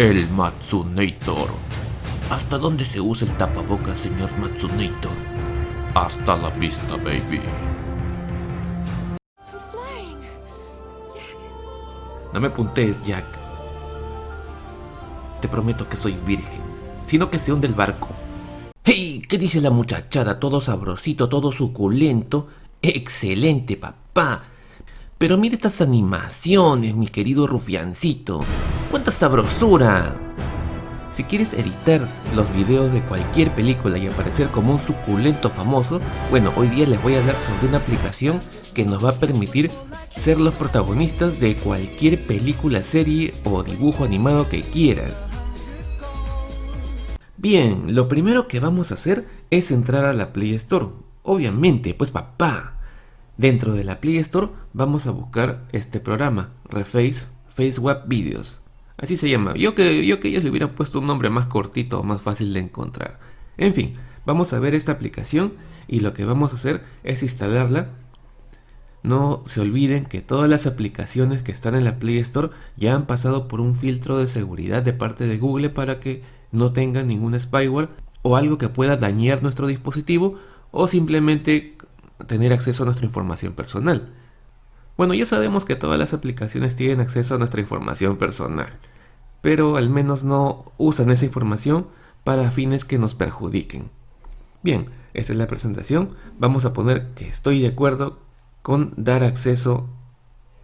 El Matsunator. ¿Hasta dónde se usa el tapabocas, señor Matsunator? Hasta la vista, baby. No me puntes, Jack. Te prometo que soy virgen, sino que se hunde el barco. ¡Hey! ¿Qué dice la muchachada? Todo sabrosito, todo suculento. ¡Excelente, papá! Pero mire estas animaciones, mi querido rufiancito. ¡Cuánta sabrosura! Si quieres editar los videos de cualquier película y aparecer como un suculento famoso, bueno, hoy día les voy a hablar sobre una aplicación que nos va a permitir ser los protagonistas de cualquier película, serie o dibujo animado que quieras. Bien, lo primero que vamos a hacer es entrar a la Play Store. Obviamente, pues papá. Dentro de la Play Store vamos a buscar este programa, Reface FaceWap Videos. Así se llama. Yo que, yo que ellos le hubieran puesto un nombre más cortito o más fácil de encontrar. En fin, vamos a ver esta aplicación y lo que vamos a hacer es instalarla. No se olviden que todas las aplicaciones que están en la Play Store ya han pasado por un filtro de seguridad de parte de Google para que no tengan ningún spyware o algo que pueda dañar nuestro dispositivo o simplemente tener acceso a nuestra información personal. Bueno, ya sabemos que todas las aplicaciones tienen acceso a nuestra información personal, pero al menos no usan esa información para fines que nos perjudiquen. Bien, esta es la presentación. Vamos a poner que estoy de acuerdo con dar acceso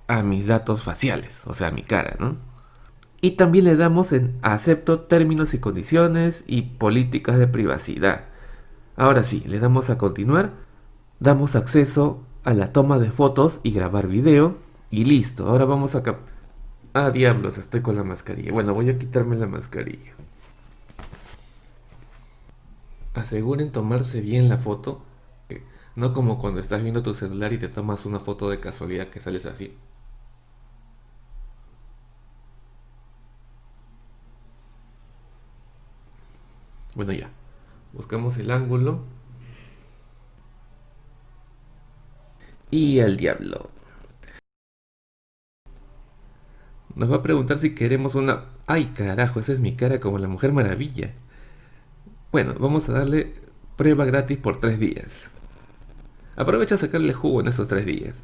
a mis datos faciales, o sea, a mi cara, ¿no? Y también le damos en acepto términos y condiciones y políticas de privacidad. Ahora sí, le damos a continuar, damos acceso a la toma de fotos y grabar video y listo. Ahora vamos a... Ah, diablos, estoy con la mascarilla. Bueno, voy a quitarme la mascarilla. Aseguren tomarse bien la foto. No como cuando estás viendo tu celular y te tomas una foto de casualidad que sales así. Bueno ya, buscamos el ángulo. Y al diablo. Nos va a preguntar si queremos una... ¡Ay carajo! Esa es mi cara como la Mujer Maravilla. Bueno, vamos a darle prueba gratis por tres días. Aprovecha a sacarle jugo en esos tres días.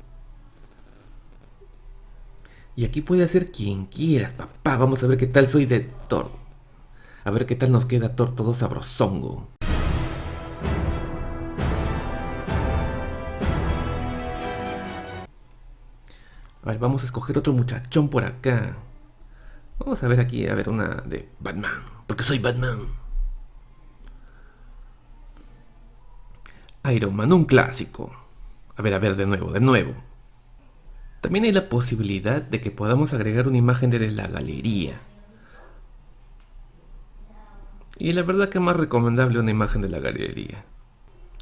Y aquí puede hacer quien quieras, papá. Vamos a ver qué tal soy de Thor. A ver qué tal nos queda todo sabrosongo. Vamos a escoger otro muchachón por acá. Vamos a ver aquí, a ver una de Batman. Porque soy Batman. Iron Man, un clásico. A ver, a ver, de nuevo, de nuevo. También hay la posibilidad de que podamos agregar una imagen desde la galería. Y la verdad que más recomendable una imagen de la galería.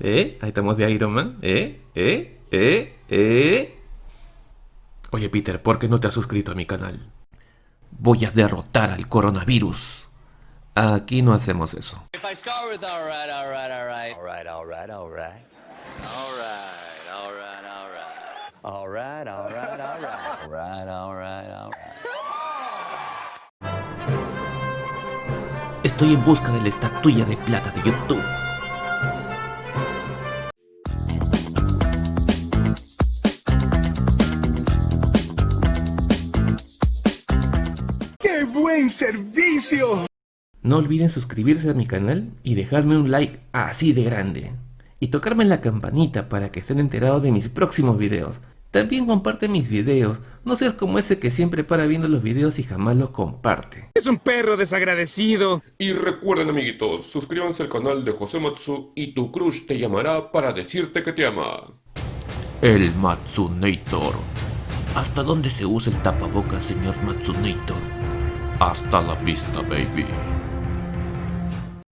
¿Eh? Ahí estamos de Iron Man. ¿Eh? ¿Eh? ¿Eh? ¿Eh? Oye Peter, ¿por qué no te has suscrito a mi canal? Voy a derrotar al coronavirus. Aquí no hacemos eso. Estoy en busca de la estatuilla de plata de YouTube. Buen servicio! No olviden suscribirse a mi canal y dejarme un like así de grande. Y tocarme la campanita para que estén enterados de mis próximos videos. También comparte mis videos, no seas como ese que siempre para viendo los videos y jamás los comparte. Es un perro desagradecido. Y recuerden amiguitos, suscríbanse al canal de José Matsu y tu crush te llamará para decirte que te ama. El Matsunator. ¿Hasta dónde se usa el tapabocas, señor Matsunator? Hasta la vista, baby.